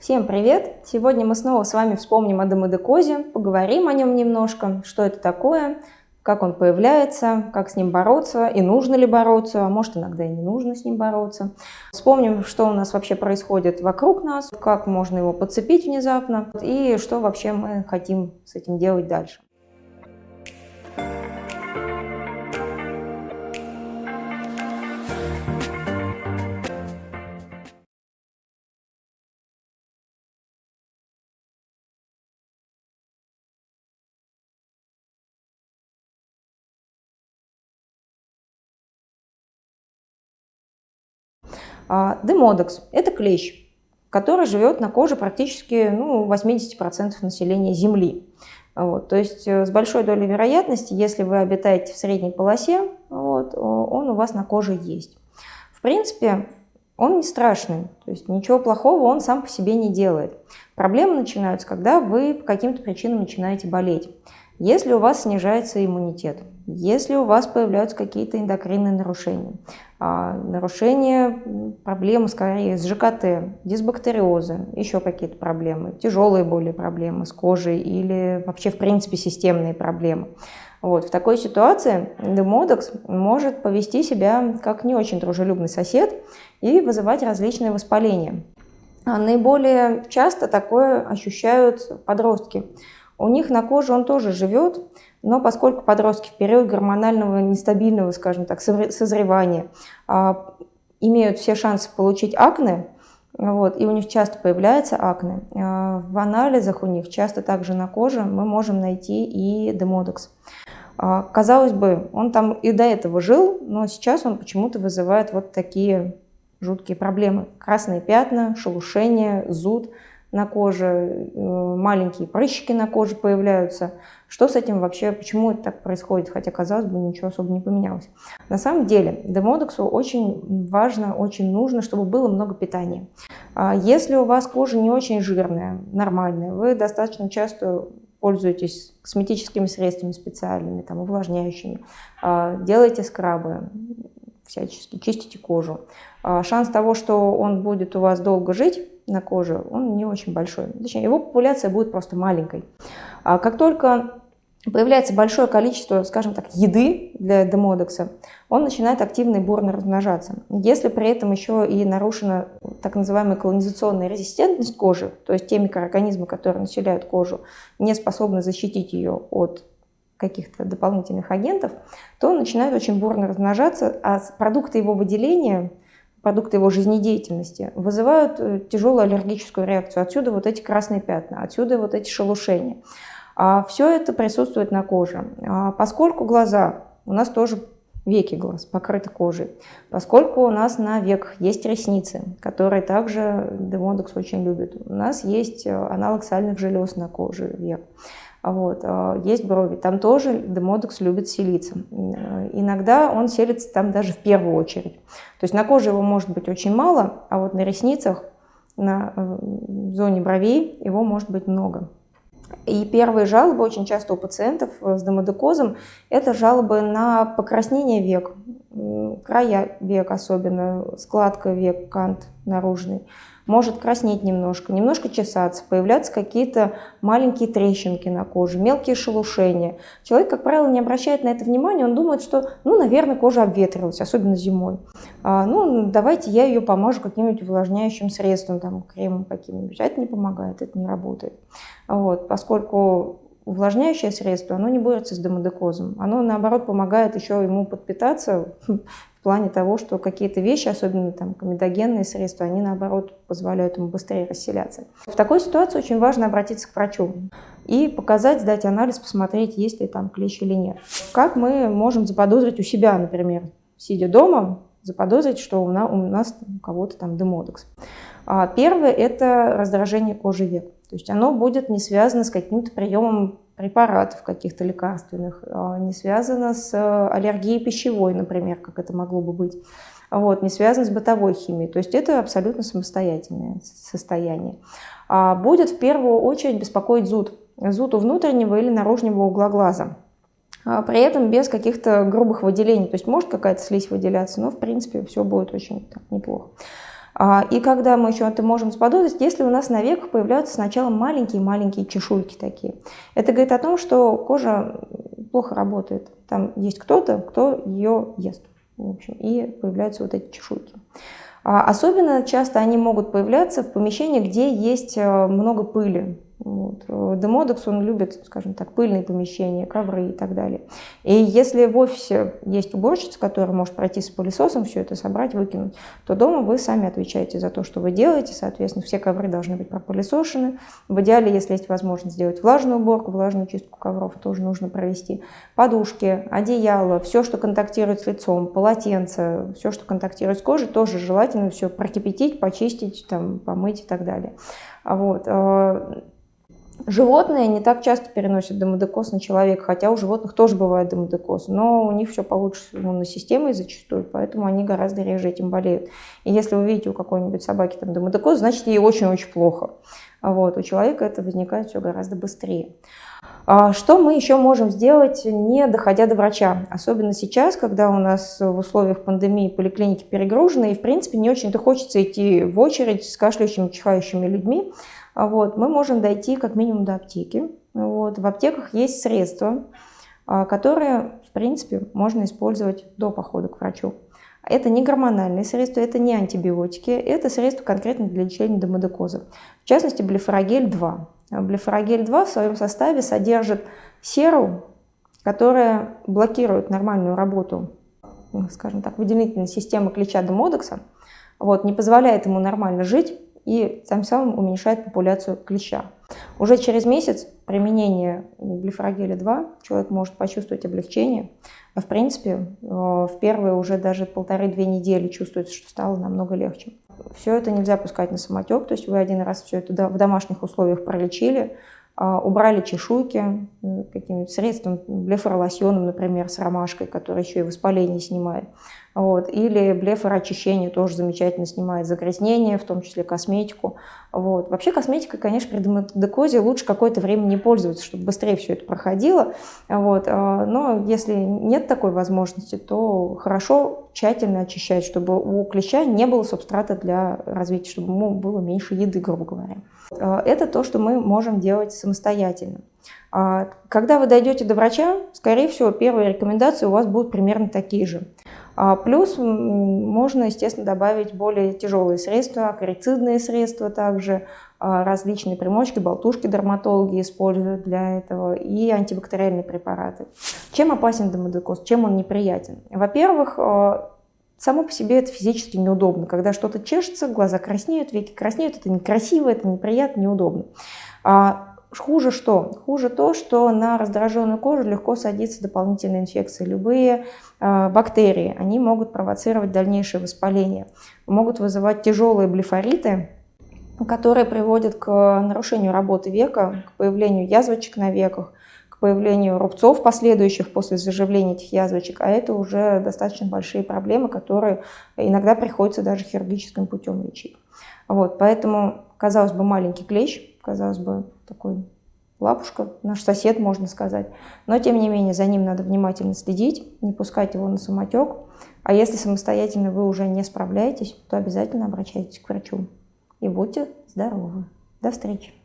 Всем привет! Сегодня мы снова с вами вспомним о демодекозе, поговорим о нем немножко, что это такое, как он появляется, как с ним бороться и нужно ли бороться, а может иногда и не нужно с ним бороться. Вспомним, что у нас вообще происходит вокруг нас, как можно его подцепить внезапно и что вообще мы хотим с этим делать дальше. Демодекс – это клещ, который живет на коже практически ну, 80% населения Земли. Вот, то есть э, с большой долей вероятности, если вы обитаете в средней полосе, вот, он у вас на коже есть. В принципе, он не страшный, то есть ничего плохого он сам по себе не делает. Проблемы начинаются, когда вы по каким-то причинам начинаете болеть. Если у вас снижается иммунитет, если у вас появляются какие-то эндокринные нарушения, а, нарушения, проблемы скорее с ЖКТ, дисбактериозы, еще какие-то проблемы, тяжелые более проблемы с кожей или вообще в принципе системные проблемы. Вот, в такой ситуации демодекс может повести себя как не очень дружелюбный сосед и вызывать различные воспаления. А наиболее часто такое ощущают подростки. У них на коже он тоже живет, но поскольку подростки в период гормонального нестабильного, скажем так, созревания а, имеют все шансы получить акне, вот, и у них часто появляется акне, а, в анализах у них часто также на коже мы можем найти и демодекс. А, казалось бы, он там и до этого жил, но сейчас он почему-то вызывает вот такие жуткие проблемы. Красные пятна, шелушение, зуд – на коже, э, маленькие прыщики на коже появляются. Что с этим вообще, почему это так происходит, хотя, казалось бы, ничего особо не поменялось. На самом деле, демодексу очень важно, очень нужно, чтобы было много питания. А если у вас кожа не очень жирная, нормальная, вы достаточно часто пользуетесь косметическими средствами специальными, там, увлажняющими, а, делаете скрабы, всячески чистите кожу. А шанс того, что он будет у вас долго жить, на коже, он не очень большой. Точнее, его популяция будет просто маленькой. А как только появляется большое количество, скажем так, еды для демодекса, он начинает активно и бурно размножаться. Если при этом еще и нарушена так называемая колонизационная резистентность кожи, то есть те микроорганизмы, которые населяют кожу, не способны защитить ее от каких-то дополнительных агентов, то он начинает очень бурно размножаться, а продукты его выделения продукты его жизнедеятельности, вызывают э, тяжелую аллергическую реакцию. Отсюда вот эти красные пятна, отсюда вот эти шелушения. А все это присутствует на коже. А поскольку глаза, у нас тоже веки глаз покрыты кожей, поскольку у нас на веках есть ресницы, которые также демодекс очень любит, у нас есть э, аналог сальных желез на коже век. Вот. А, есть брови, там тоже демодекс любит селиться. Иногда он селится там даже в первую очередь. То есть на коже его может быть очень мало, а вот на ресницах, на э, зоне бровей его может быть много. И первые жалобы очень часто у пациентов с демодекозом – это жалобы на покраснение век, края век особенно, складка век, кант наружный может краснеть немножко, немножко чесаться, появляться какие-то маленькие трещинки на коже, мелкие шелушения. Человек, как правило, не обращает на это внимания, он думает, что, ну, наверное, кожа обветрилась, особенно зимой. А, ну, давайте я ее помажу каким-нибудь увлажняющим средством, там, кремом каким-нибудь. А это не помогает, это не работает. Вот, поскольку увлажняющее средство, оно не борется с демодекозом. Оно, наоборот, помогает еще ему подпитаться в плане того, что какие-то вещи, особенно там комедогенные средства, они наоборот позволяют ему быстрее расселяться. В такой ситуации очень важно обратиться к врачу и показать, сдать анализ, посмотреть, есть ли там клещ или нет. Как мы можем заподозрить у себя, например, сидя дома, заподозрить, что у нас у кого-то там демодекс. А первое – это раздражение кожи век. То есть оно будет не связано с каким-то приемом препаратов каких-то лекарственных, а, не связано с э, аллергией пищевой, например, как это могло бы быть, вот, не связано с бытовой химией. То есть это абсолютно самостоятельное состояние. А будет в первую очередь беспокоить зуд. Зуд у внутреннего или наружного угла глаза. А при этом без каких-то грубых выделений. То есть может какая-то слизь выделяться, но в принципе все будет очень так, неплохо. А, и когда мы еще это можем заподозрить, если у нас на веках появляются сначала маленькие-маленькие чешуйки такие. Это говорит о том, что кожа плохо работает. Там есть кто-то, кто ее ест. В общем, и появляются вот эти чешуйки. А особенно часто они могут появляться в помещении, где есть э, много пыли. Вот. Э, Демодекс, он любит, скажем так, пыльные помещения, ковры и так далее. И если в офисе есть уборщица, которая может пройти с пылесосом, все это собрать, выкинуть, то дома вы сами отвечаете за то, что вы делаете. Соответственно, все ковры должны быть пропылесошены. В идеале, если есть возможность сделать влажную уборку, влажную чистку ковров тоже нужно провести. Подушки, одеяло, все, что контактирует с лицом, полотенце, все, что контактирует с кожей, тоже желательно все прокипятить, почистить, там, помыть и так далее. Вот. Животные не так часто переносят демодекоз на человека, хотя у животных тоже бывает демодекоз, но у них все получше с иммунной системой зачастую, поэтому они гораздо реже этим болеют. И если вы видите у какой-нибудь собаки там демодекоз, значит ей очень-очень плохо. Вот, у человека это возникает все гораздо быстрее. А что мы еще можем сделать, не доходя до врача? Особенно сейчас, когда у нас в условиях пандемии поликлиники перегружены, и в принципе не очень-то хочется идти в очередь с кашляющими, чихающими людьми. А вот, мы можем дойти как минимум до аптеки. Вот, в аптеках есть средства, а, которые, в принципе, можно использовать до похода к врачу. Это не гормональные средства, это не антибиотики, это средства конкретно для лечения демодекоза. В частности, блефорогель-2. Блефорогель-2 в своем составе содержит серу, которая блокирует нормальную работу, скажем так, выделительной системы клеща демодекса, вот, не позволяет ему нормально жить, и тем самым уменьшает популяцию клеща. Уже через месяц применения глифорогеля-2 человек может почувствовать облегчение. В принципе, э, в первые уже даже полторы-две недели чувствуется, что стало намного легче. Все это нельзя пускать на самотек, то есть вы один раз все это в домашних условиях пролечили, а, убрали чешуйки каким-нибудь средством, блефоролосьоном, например, с ромашкой, который еще и воспаление снимает. Вот. Или блефороочищение тоже замечательно снимает загрязнение, в том числе косметику. Вот. Вообще косметикой, конечно, при демодекозе лучше какое-то время не пользоваться, чтобы быстрее все это проходило. Вот. А, но если нет такой возможности, то хорошо тщательно очищать, чтобы у клеща не было субстрата для развития, чтобы ему было меньше еды, грубо говоря. А, это то, что мы можем делать самостоятельно. А, когда вы дойдете до врача, скорее всего, первые рекомендации у вас будут примерно такие же. А плюс можно, естественно, добавить более тяжелые средства, акарицидные средства также, а, различные примочки, болтушки дерматологи используют для этого и антибактериальные препараты. Чем опасен демодекоз, чем он неприятен? Во-первых, а, само по себе это физически неудобно. Когда что-то чешется, глаза краснеют, веки краснеют, это некрасиво, это неприятно, неудобно. Хуже что? Хуже то, что на раздраженную кожу легко садится дополнительная инфекция. Любые э, бактерии, они могут провоцировать дальнейшее воспаление, могут вызывать тяжелые блефориты, которые приводят к нарушению работы века, к появлению язвочек на веках, появлению рубцов последующих после заживления этих язвочек, а это уже достаточно большие проблемы, которые иногда приходится даже хирургическим путем лечить. Вот, поэтому, казалось бы, маленький клещ, казалось бы, такой лапушка, наш сосед, можно сказать. Но, тем не менее, за ним надо внимательно следить, не пускать его на самотек. А если самостоятельно вы уже не справляетесь, то обязательно обращайтесь к врачу. И будьте здоровы. До встречи!